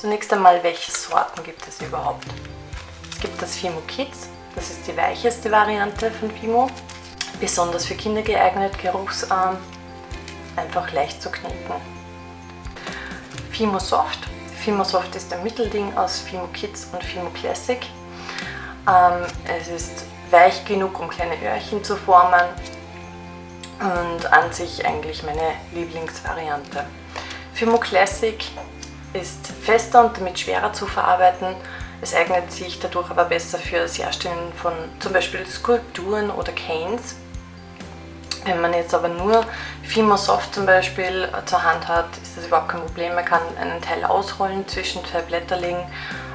Zunächst einmal, welche Sorten gibt es überhaupt? Es gibt das Fimo Kids, das ist die weicheste Variante von Fimo, besonders für Kinder geeignet, geruchsarm, einfach leicht zu kneten. Fimo Soft, Fimo Soft ist ein Mittelding aus Fimo Kids und Fimo Classic. Ähm, es ist weich genug, um kleine Öhrchen zu formen und an sich eigentlich meine Lieblingsvariante. Fimo Classic ist fester und damit schwerer zu verarbeiten. Es eignet sich dadurch aber besser für das Herstellen von zum Beispiel Skulpturen oder Canes. Wenn man jetzt aber nur Fimo Soft zum Beispiel zur Hand hat, ist das überhaupt kein Problem. Man kann einen Teil ausrollen, zwischen zwei Blätter legen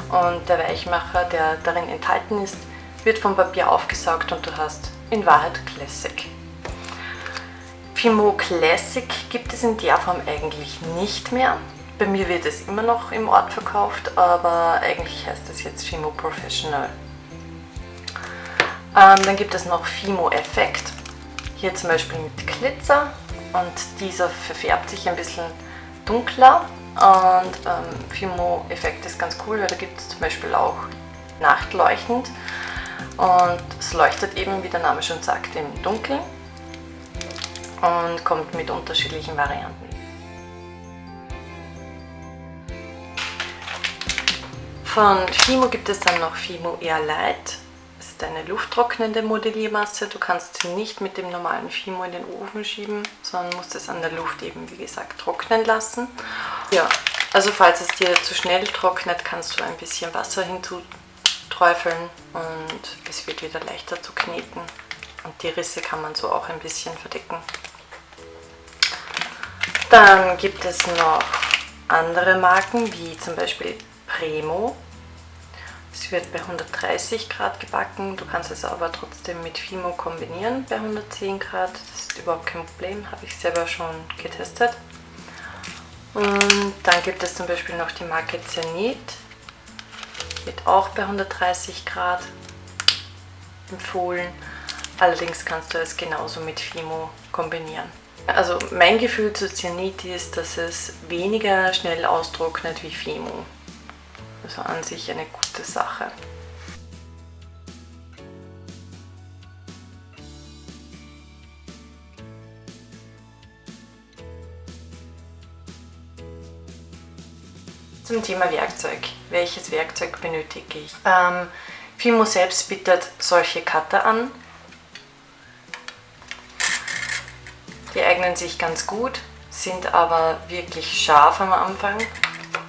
und der Weichmacher, der darin enthalten ist, wird vom Papier aufgesaugt und du hast in Wahrheit Classic. Fimo Classic gibt es in der Form eigentlich nicht mehr. Bei mir wird es immer noch im Ort verkauft, aber eigentlich heißt es jetzt Fimo Professional. Ähm, dann gibt es noch Fimo Effekt. Hier zum Beispiel mit Glitzer und dieser verfärbt sich ein bisschen dunkler. Und ähm, Fimo Effekt ist ganz cool, weil da gibt es zum Beispiel auch nachtleuchtend. Und es leuchtet eben, wie der Name schon sagt, im Dunkeln und kommt mit unterschiedlichen Varianten. Von Fimo gibt es dann noch Fimo Air Light. Das ist eine lufttrocknende Modelliermasse. Du kannst nicht mit dem normalen Fimo in den Ofen schieben, sondern musst es an der Luft eben, wie gesagt, trocknen lassen. Ja, also falls es dir zu schnell trocknet, kannst du ein bisschen Wasser hinzuträufeln und es wird wieder leichter zu kneten. Und die Risse kann man so auch ein bisschen verdecken. Dann gibt es noch andere Marken, wie zum Beispiel Premo. Es wird bei 130 Grad gebacken, du kannst es aber trotzdem mit Fimo kombinieren bei 110 Grad. Das ist überhaupt kein Problem, habe ich selber schon getestet. Und dann gibt es zum Beispiel noch die Marke Zenit, wird auch bei 130 Grad empfohlen. Allerdings kannst du es genauso mit Fimo kombinieren. Also mein Gefühl zu Zenit ist, dass es weniger schnell austrocknet wie Fimo. Also an sich eine gute Sache. Zum Thema Werkzeug. Welches Werkzeug benötige ich? Ähm, Fimo selbst bietet solche Cutter an. Die eignen sich ganz gut, sind aber wirklich scharf am Anfang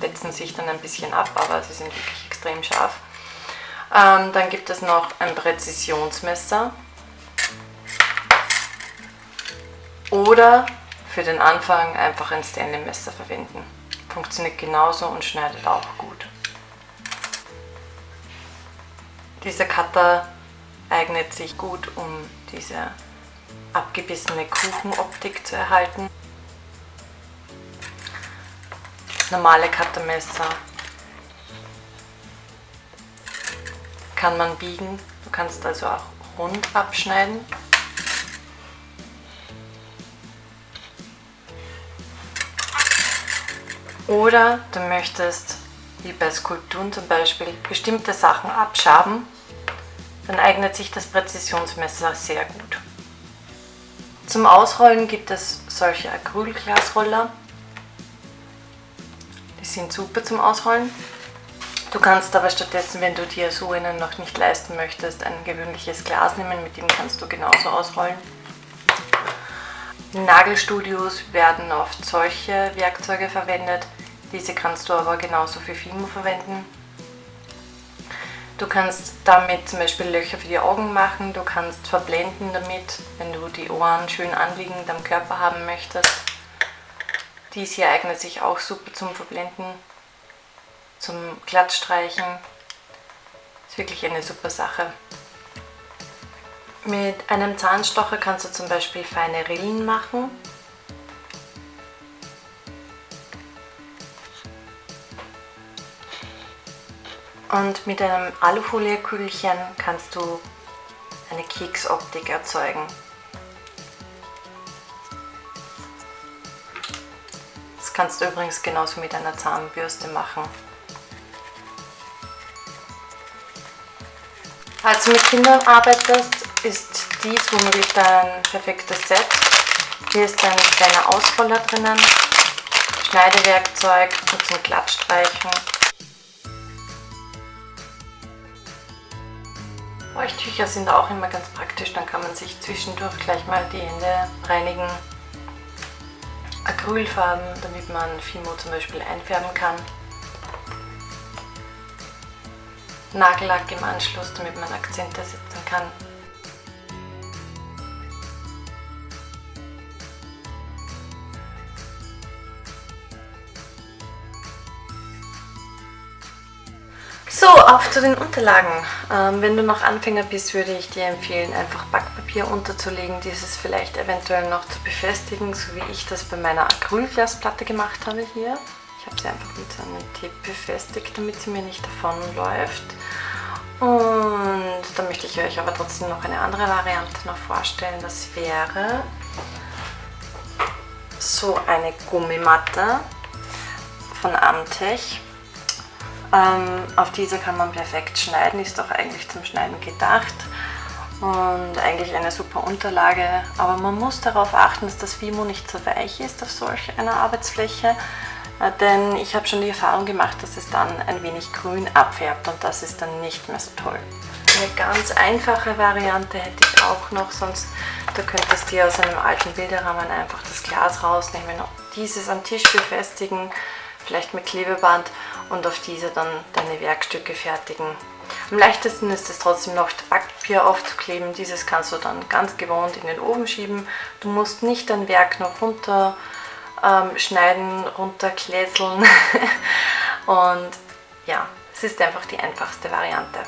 wetzen sich dann ein bisschen ab, aber sie sind wirklich extrem scharf. Ähm, dann gibt es noch ein Präzisionsmesser oder für den Anfang einfach ein Stanley-Messer verwenden. Funktioniert genauso und schneidet auch gut. Dieser Cutter eignet sich gut, um diese abgebissene Kuchenoptik zu erhalten normale Cuttermesser kann man biegen. Du kannst also auch rund abschneiden. Oder du möchtest, wie bei Skulpturen zum Beispiel, bestimmte Sachen abschaben, dann eignet sich das Präzisionsmesser sehr gut. Zum Ausrollen gibt es solche Acrylglasroller. Die sind super zum Ausrollen. Du kannst aber stattdessen, wenn du dir so einen noch nicht leisten möchtest, ein gewöhnliches Glas nehmen, mit dem kannst du genauso ausrollen. Nagelstudios werden oft solche Werkzeuge verwendet. Diese kannst du aber genauso für Fimo verwenden. Du kannst damit zum Beispiel Löcher für die Augen machen, du kannst verblenden damit, wenn du die Ohren schön anliegend am Körper haben möchtest. Dies hier eignet sich auch super zum Verblenden, zum Glattstreichen. Ist wirklich eine super Sache. Mit einem Zahnstocher kannst du zum Beispiel feine Rillen machen. Und mit einem Alufoliekügelchen kannst du eine Keksoptik erzeugen. Das kannst du übrigens genauso mit einer Zahnbürste machen. Falls du mit Kindern arbeitest, ist dies womöglich dein perfektes Set. Hier ist ein kleiner Ausroller drinnen, Schneidewerkzeug und zum Glattstreichen. Feuchttücher sind auch immer ganz praktisch, dann kann man sich zwischendurch gleich mal die Hände reinigen. Acrylfarben, damit man Fimo zum Beispiel einfärben kann. Nagellack im Anschluss, damit man Akzente setzen kann. So, auf zu den Unterlagen. Ähm, wenn du noch Anfänger bist, würde ich dir empfehlen, einfach Backpapier unterzulegen, dieses vielleicht eventuell noch zu befestigen, so wie ich das bei meiner Acrylglasplatte gemacht habe hier. Ich habe sie einfach mit so einem Tape befestigt, damit sie mir nicht davonläuft. Und dann möchte ich euch aber trotzdem noch eine andere Variante noch vorstellen. Das wäre so eine Gummimatte von Amtech. Ähm, auf diese kann man perfekt schneiden, ist doch eigentlich zum Schneiden gedacht und eigentlich eine super Unterlage, aber man muss darauf achten, dass das Vimo nicht so weich ist auf solch einer Arbeitsfläche, äh, denn ich habe schon die Erfahrung gemacht, dass es dann ein wenig grün abfärbt und das ist dann nicht mehr so toll. Eine ganz einfache Variante hätte ich auch noch, sonst da könntest du aus einem alten Bilderrahmen einfach das Glas rausnehmen, dieses am Tisch befestigen, vielleicht mit Klebeband und auf diese dann deine Werkstücke fertigen. Am leichtesten ist es trotzdem noch Backpapier aufzukleben. Dieses kannst du dann ganz gewohnt in den Ofen schieben. Du musst nicht dein Werk noch runter ähm, schneiden, runterkläseln. und ja, es ist einfach die einfachste Variante.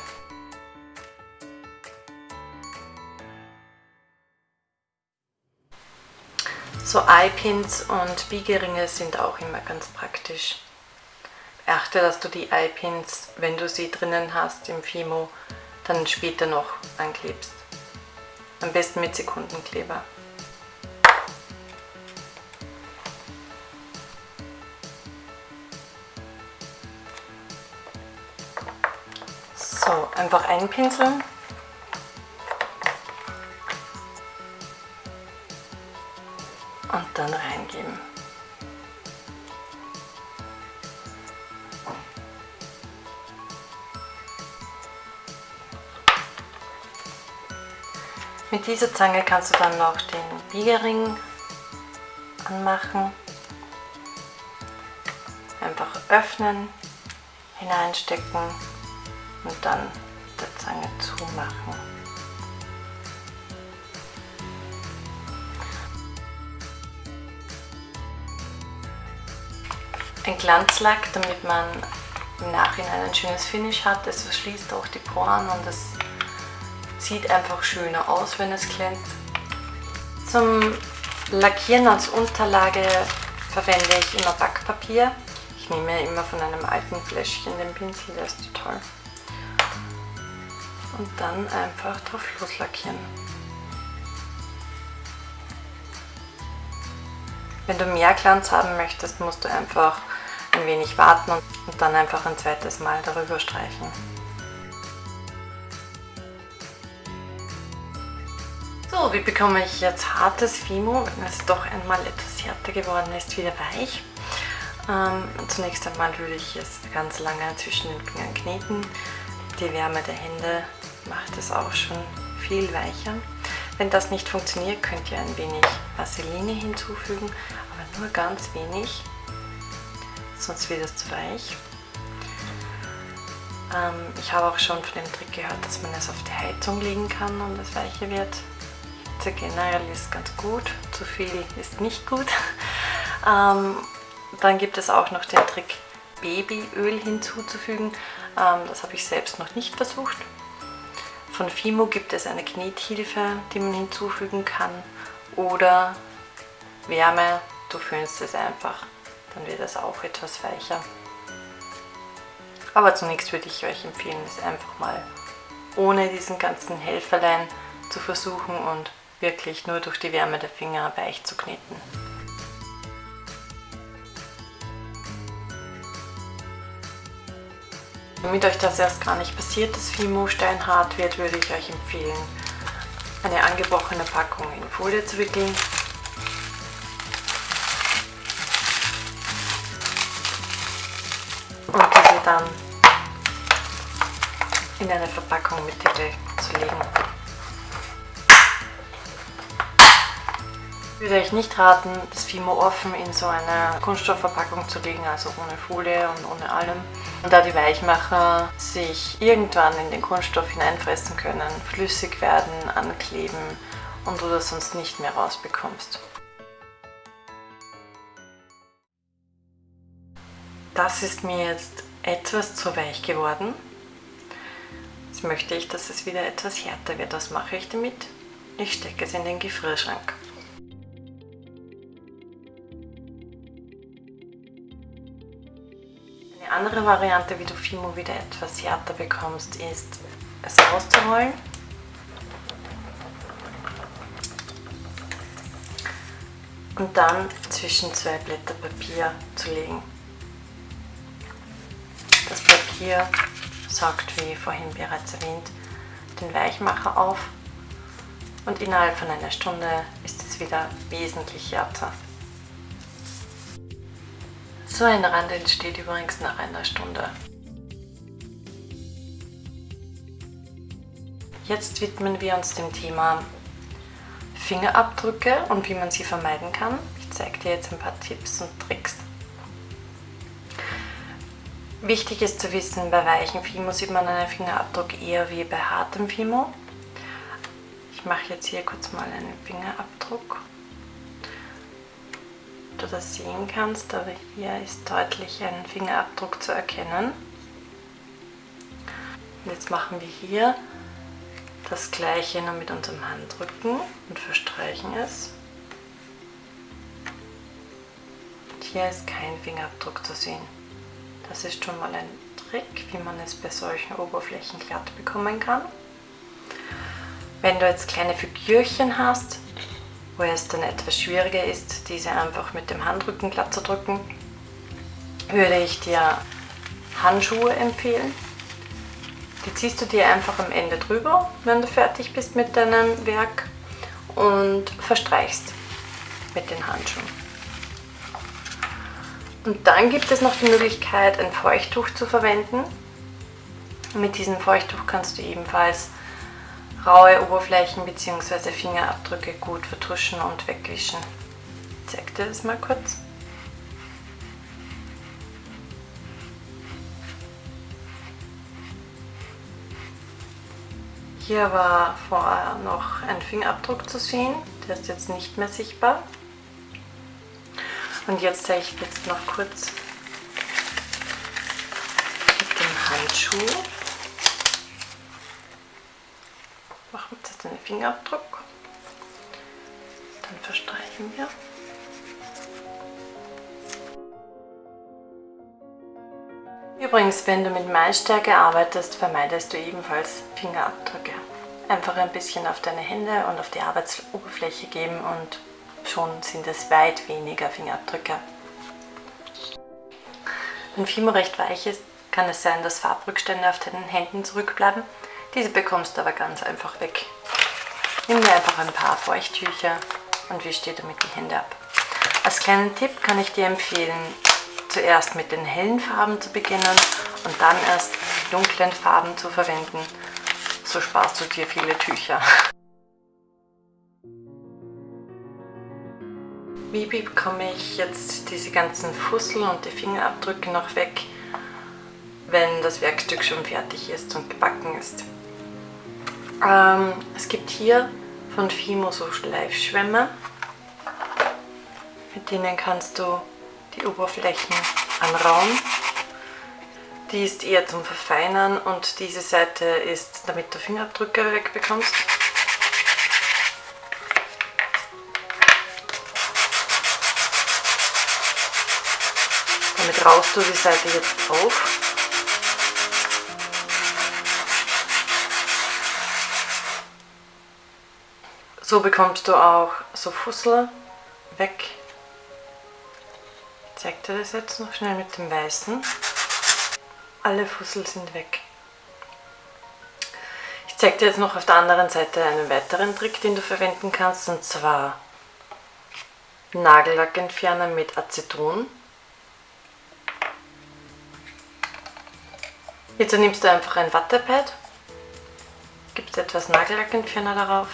So Eyepins und Biegeringe sind auch immer ganz praktisch. Achte, dass du die Eyepins, wenn du sie drinnen hast im Fimo, dann später noch anklebst. Am besten mit Sekundenkleber. So, einfach einpinseln. Und dann reingeben. Mit dieser Zange kannst du dann noch den Biegering anmachen. Einfach öffnen, hineinstecken und dann mit der Zange zumachen. Ein Glanzlack, damit man im Nachhinein ein schönes Finish hat. Das verschließt auch die Poren und das sieht einfach schöner aus, wenn es glänzt. Zum Lackieren als Unterlage verwende ich immer Backpapier. Ich nehme immer von einem alten Fläschchen den Pinsel, der ist toll. Und dann einfach drauf loslackieren. Wenn du mehr Glanz haben möchtest, musst du einfach ein wenig warten und dann einfach ein zweites Mal darüber streichen. So, wie bekomme ich jetzt hartes Fimo, wenn es doch einmal etwas härter geworden ist, wieder weich? Ähm, zunächst einmal würde ich es ganz lange zwischen den Fingern kneten. Die Wärme der Hände macht es auch schon viel weicher. Wenn das nicht funktioniert, könnt ihr ein wenig Vaseline hinzufügen, aber nur ganz wenig, sonst wird es zu weich. Ähm, ich habe auch schon von dem Trick gehört, dass man es auf die Heizung legen kann und es weicher wird. Hitze generell ist ganz gut, zu viel ist nicht gut. Ähm, dann gibt es auch noch den Trick, Babyöl hinzuzufügen. Ähm, das habe ich selbst noch nicht versucht. Von Fimo gibt es eine Knethilfe, die man hinzufügen kann. Oder Wärme, du föhnst es einfach, dann wird es auch etwas weicher. Aber zunächst würde ich euch empfehlen, es einfach mal ohne diesen ganzen Helferlein zu versuchen und wirklich nur durch die Wärme der Finger weich zu kneten. Damit euch das erst gar nicht passiert, dass Fimo steinhart wird, würde ich euch empfehlen, eine angebrochene Packung in Folie zu wickeln. Und diese dann in eine Verpackung mit Deckel zu legen. Würde euch nicht raten, das Fimo offen in so eine Kunststoffverpackung zu legen, also ohne Folie und ohne allem. Und da die Weichmacher sich irgendwann in den Kunststoff hineinfressen können, flüssig werden, ankleben und du das sonst nicht mehr rausbekommst. Das ist mir jetzt etwas zu weich geworden. Jetzt möchte ich, dass es wieder etwas härter wird. Was mache ich damit? Ich stecke es in den Gefrierschrank. Andere Variante, wie du Fimo wieder etwas härter bekommst, ist es auszurollen. Und dann zwischen zwei Blätter Papier zu legen. Das Papier saugt, wie vorhin bereits erwähnt, den Weichmacher auf und innerhalb von einer Stunde ist es wieder wesentlich härter. So ein Rand entsteht übrigens nach einer Stunde. Jetzt widmen wir uns dem Thema Fingerabdrücke und wie man sie vermeiden kann. Ich zeige dir jetzt ein paar Tipps und Tricks. Wichtig ist zu wissen, bei weichem Fimo sieht man einen Fingerabdruck eher wie bei hartem Fimo. Ich mache jetzt hier kurz mal einen Fingerabdruck. Du das sehen kannst, aber hier ist deutlich ein Fingerabdruck zu erkennen. Und jetzt machen wir hier das gleiche nur mit unserem Handrücken und verstreichen es. Und hier ist kein Fingerabdruck zu sehen. Das ist schon mal ein Trick, wie man es bei solchen Oberflächen glatt bekommen kann. Wenn du jetzt kleine Figürchen hast, wo es dann etwas schwieriger ist, diese einfach mit dem Handrücken glatt zu drücken, würde ich dir Handschuhe empfehlen. Die ziehst du dir einfach am Ende drüber, wenn du fertig bist mit deinem Werk und verstreichst mit den Handschuhen. Und dann gibt es noch die Möglichkeit, ein Feuchttuch zu verwenden. Mit diesem Feuchttuch kannst du ebenfalls raue Oberflächen bzw. Fingerabdrücke gut vertuschen und wegwischen. Ich zeig dir das mal kurz. Hier war vorher noch ein Fingerabdruck zu sehen, der ist jetzt nicht mehr sichtbar. Und jetzt zeige ich jetzt noch kurz mit dem Handschuh. Fingerabdruck. Dann verstreichen wir. Übrigens, wenn du mit Maisstärke arbeitest, vermeidest du ebenfalls Fingerabdrücke. Einfach ein bisschen auf deine Hände und auf die Arbeitsoberfläche geben und schon sind es weit weniger Fingerabdrücke. Wenn Fimo recht weich ist, kann es sein, dass Farbrückstände auf deinen Händen zurückbleiben. Diese bekommst du aber ganz einfach weg. Nimm dir einfach ein paar Feuchttücher und wisch dir damit die Hände ab. Als kleinen Tipp kann ich dir empfehlen, zuerst mit den hellen Farben zu beginnen und dann erst die dunklen Farben zu verwenden. So sparst du dir viele Tücher. Wie bekomme ich jetzt diese ganzen Fussel und die Fingerabdrücke noch weg, wenn das Werkstück schon fertig ist und gebacken ist? Ähm, es gibt hier von Fimo so Schleifschwämme, mit denen kannst du die Oberflächen anrauen. Die ist eher zum Verfeinern und diese Seite ist, damit du Fingerabdrücke wegbekommst. Damit raust du die Seite jetzt auf. So bekommst du auch so Fussel weg. Ich zeige dir das jetzt noch schnell mit dem Weißen. Alle Fussel sind weg. Ich zeige dir jetzt noch auf der anderen Seite einen weiteren Trick, den du verwenden kannst, und zwar Nagellackentferner mit Aceton. Jetzt nimmst du einfach ein Wattepad, gibst etwas Nagellackentferner darauf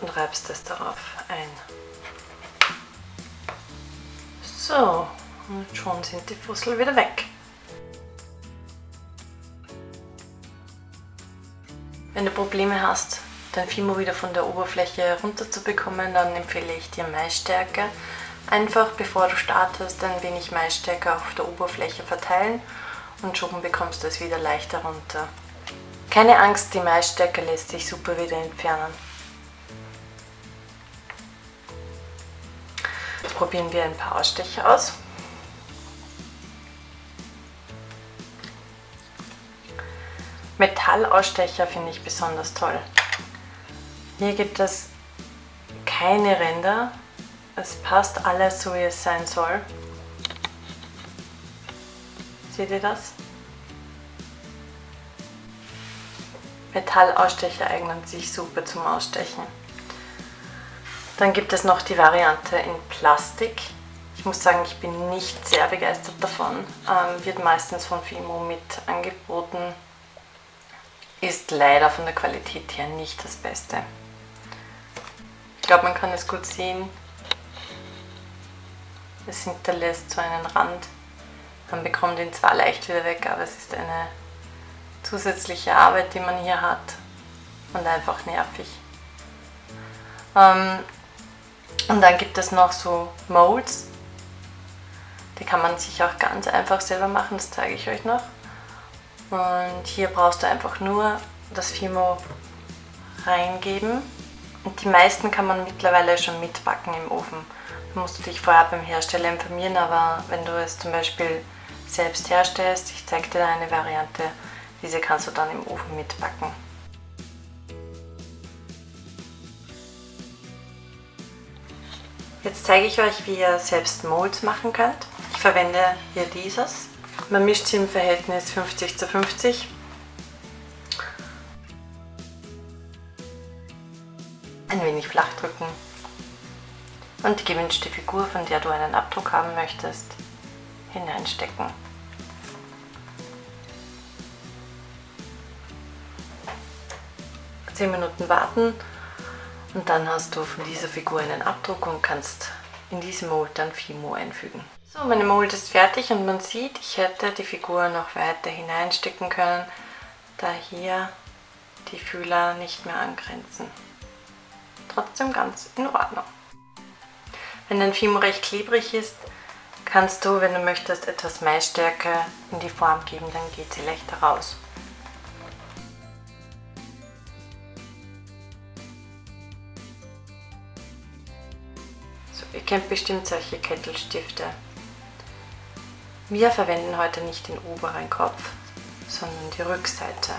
und reibst es darauf ein. So, und schon sind die Fussel wieder weg. Wenn du Probleme hast, dein Fimo wieder von der Oberfläche runter zu bekommen, dann empfehle ich dir Maisstärke. Einfach bevor du startest, ein wenig Maisstärke auf der Oberfläche verteilen und schon bekommst du es wieder leichter runter. Keine Angst, die Maisstärke lässt sich super wieder entfernen. Probieren wir ein paar Ausstecher aus. Metallausstecher finde ich besonders toll. Hier gibt es keine Ränder. Es passt alles so wie es sein soll. Seht ihr das? Metallausstecher eignen sich super zum Ausstechen. Dann gibt es noch die Variante in Plastik. Ich muss sagen, ich bin nicht sehr begeistert davon. Ähm, wird meistens von Fimo mit angeboten ist leider von der Qualität her nicht das Beste. Ich glaube, man kann es gut sehen. Es hinterlässt so einen Rand. Man bekommt ihn zwar leicht wieder weg, aber es ist eine zusätzliche Arbeit, die man hier hat und einfach nervig. Ähm, und dann gibt es noch so Molds. Die kann man sich auch ganz einfach selber machen, das zeige ich euch noch. Und hier brauchst du einfach nur das Fimo reingeben. Und die meisten kann man mittlerweile schon mitbacken im Ofen. Da musst du dich vorher beim Hersteller informieren, aber wenn du es zum Beispiel selbst herstellst, ich zeige dir eine Variante, diese kannst du dann im Ofen mitbacken. Jetzt zeige ich euch, wie ihr selbst Molds machen könnt. Ich verwende hier dieses. Man mischt sie im Verhältnis 50 zu 50. Ein wenig flach drücken und die gewünschte Figur, von der du einen Abdruck haben möchtest, hineinstecken. Zehn Minuten warten und dann hast du von dieser Figur einen Abdruck und kannst in diesem Mold dann Fimo einfügen. So, meine Mold ist fertig und man sieht, ich hätte die Figur noch weiter hineinstecken können, da hier die Fühler nicht mehr angrenzen. Trotzdem ganz in Ordnung. Wenn dein Fimo recht klebrig ist, kannst du, wenn du möchtest, etwas Maisstärke in die Form geben, dann geht sie leichter raus. Kennt bestimmt solche Kettelstifte. Wir verwenden heute nicht den oberen Kopf, sondern die Rückseite.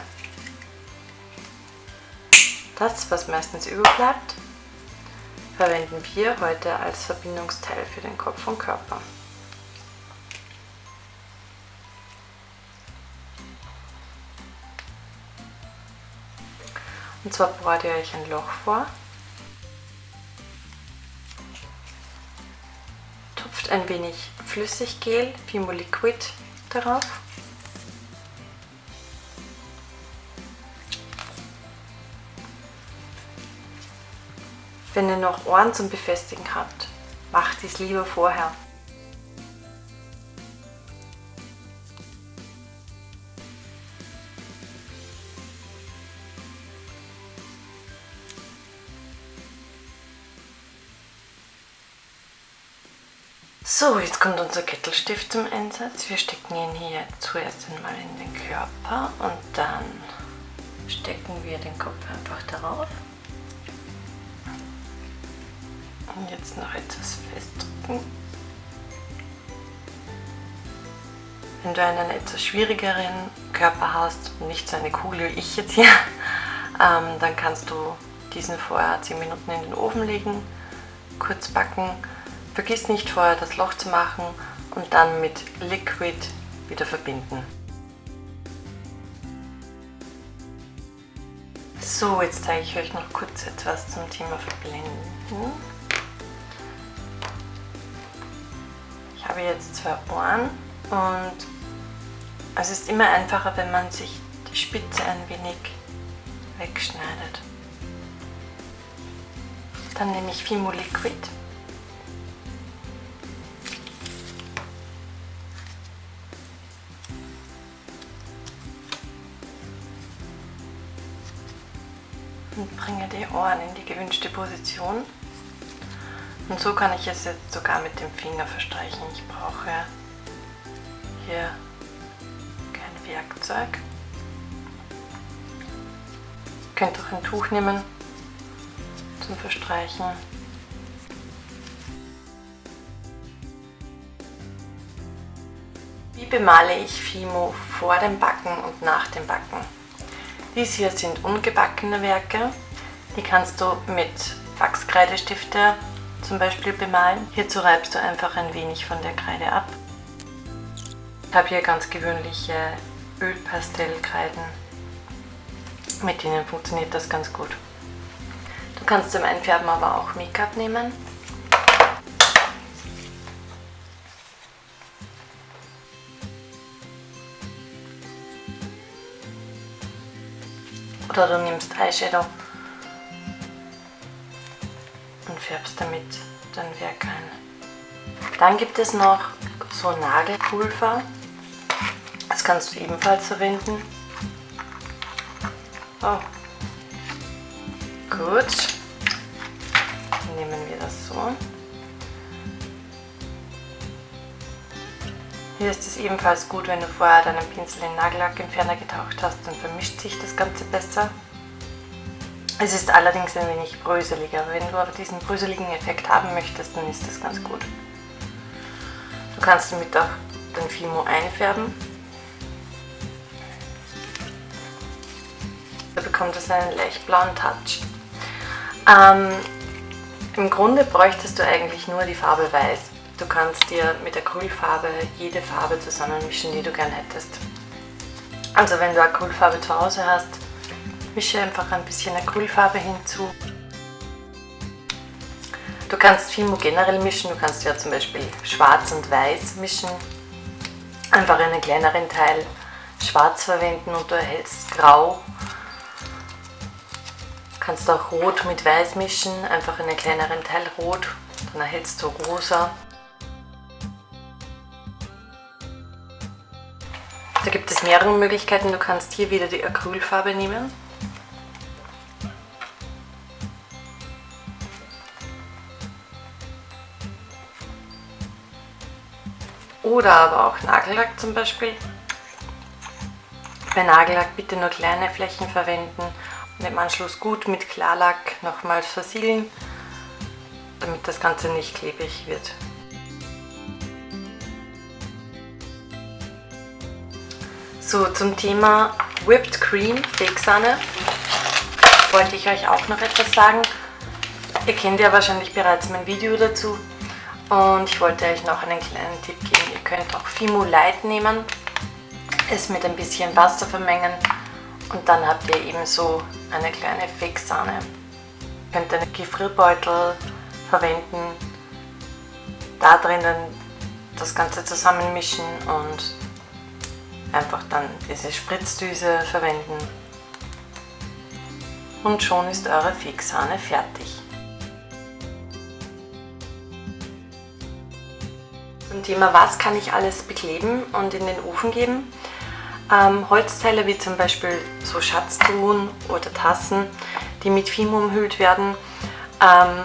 Das, was meistens überbleibt, verwenden wir heute als Verbindungsteil für den Kopf und Körper. Und zwar bohrt ihr euch ein Loch vor tupft ein wenig Flüssiggel, Fimo Liquid darauf. Wenn ihr noch Ohren zum Befestigen habt, macht dies lieber vorher. So, jetzt kommt unser Kettelstift zum Einsatz. Wir stecken ihn hier zuerst einmal in den Körper und dann stecken wir den Kopf einfach darauf. Und jetzt noch etwas festdrücken. Wenn du einen etwas schwierigeren Körper hast nicht so eine Kugel wie ich jetzt hier, ähm, dann kannst du diesen vorher 10 Minuten in den Ofen legen, kurz backen Vergiss nicht vorher das Loch zu machen und dann mit Liquid wieder verbinden. So, jetzt zeige ich euch noch kurz etwas zum Thema Verblenden. Ich habe jetzt zwei Ohren und es ist immer einfacher, wenn man sich die Spitze ein wenig wegschneidet. Dann nehme ich Fimo Liquid. Die Ohren in die gewünschte Position. Und so kann ich es jetzt sogar mit dem Finger verstreichen. Ich brauche hier kein Werkzeug. Ihr könnt auch ein Tuch nehmen zum Verstreichen. Wie bemale ich Fimo vor dem Backen und nach dem Backen? Dies hier sind ungebackene Werke. Die kannst du mit Wachskreidestifte zum Beispiel bemalen. Hierzu reibst du einfach ein wenig von der Kreide ab. Ich habe hier ganz gewöhnliche Ölpastellkreiden. Mit denen funktioniert das ganz gut. Du kannst zum Einfärben aber auch Make-up nehmen. Oder du nimmst Eyeshadow und färbst damit dein Werk ein. Dann gibt es noch so Nagelpulver. Das kannst du ebenfalls verwenden. Oh. Gut. Dann nehmen wir das so. Hier ist es ebenfalls gut, wenn du vorher deinen Pinsel in Nagellackentferner getaucht hast, dann vermischt sich das Ganze besser. Es ist allerdings ein wenig bröseliger. Wenn du aber diesen bröseligen Effekt haben möchtest, dann ist das ganz gut. Du kannst damit auch den Fimo einfärben. Da bekommt es einen leicht blauen Touch. Ähm, Im Grunde bräuchtest du eigentlich nur die Farbe Weiß. Du kannst dir mit Acrylfarbe jede Farbe zusammenmischen, die du gern hättest. Also wenn du Acrylfarbe zu Hause hast, mische einfach ein bisschen Acrylfarbe hinzu. Du kannst Fimo generell mischen, du kannst ja zum Beispiel schwarz und weiß mischen. Einfach einen kleineren Teil schwarz verwenden und du erhältst grau. Du kannst auch rot mit weiß mischen, einfach einen kleineren Teil rot, dann erhältst du rosa. Da gibt es mehrere Möglichkeiten. Du kannst hier wieder die Acrylfarbe nehmen. Oder aber auch Nagellack zum Beispiel. Bei Nagellack bitte nur kleine Flächen verwenden und im Anschluss gut mit Klarlack nochmals versiegeln, damit das Ganze nicht klebrig wird. So, zum Thema Whipped Cream, Fake-Sahne, wollte ich euch auch noch etwas sagen. Ihr kennt ja wahrscheinlich bereits mein Video dazu und ich wollte euch noch einen kleinen Tipp geben. Könnt auch Fimo Light nehmen, es mit ein bisschen Wasser vermengen und dann habt ihr eben so eine kleine Fake-Sahne. Ihr könnt einen Gefrierbeutel verwenden, da drinnen das Ganze zusammenmischen und einfach dann diese Spritzdüse verwenden und schon ist eure Fixsahne fertig. Zum Thema was kann ich alles bekleben und in den Ofen geben. Ähm, Holzteile wie zum Beispiel so Schatztruhen oder Tassen, die mit Fimo umhüllt werden ähm,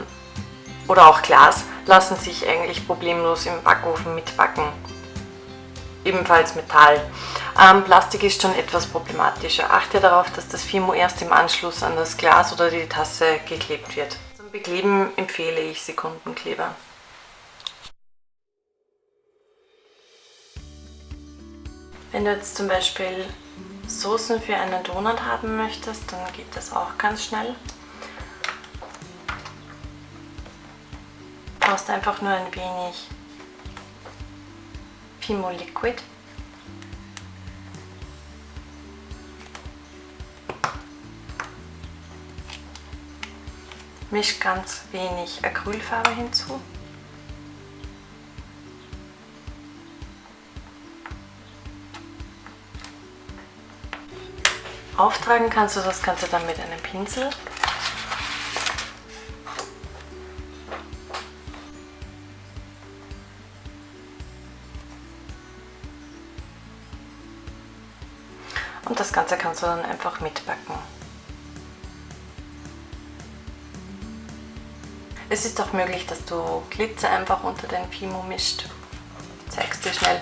oder auch Glas, lassen sich eigentlich problemlos im Backofen mitbacken ebenfalls Metall. Ähm, Plastik ist schon etwas problematischer. Achte darauf, dass das Fimo erst im Anschluss an das Glas oder die Tasse geklebt wird. Zum Bekleben empfehle ich Sekundenkleber. Wenn du jetzt zum Beispiel Soßen für einen Donut haben möchtest, dann geht das auch ganz schnell. brauchst du einfach nur ein wenig Fimo Liquid. Misch ganz wenig Acrylfarbe hinzu. Auftragen kannst du das Ganze dann mit einem Pinsel. Und das Ganze kannst du dann einfach mitbacken. Es ist auch möglich, dass du Glitzer einfach unter den Fimo mischt. Ich zeig's dir schnell.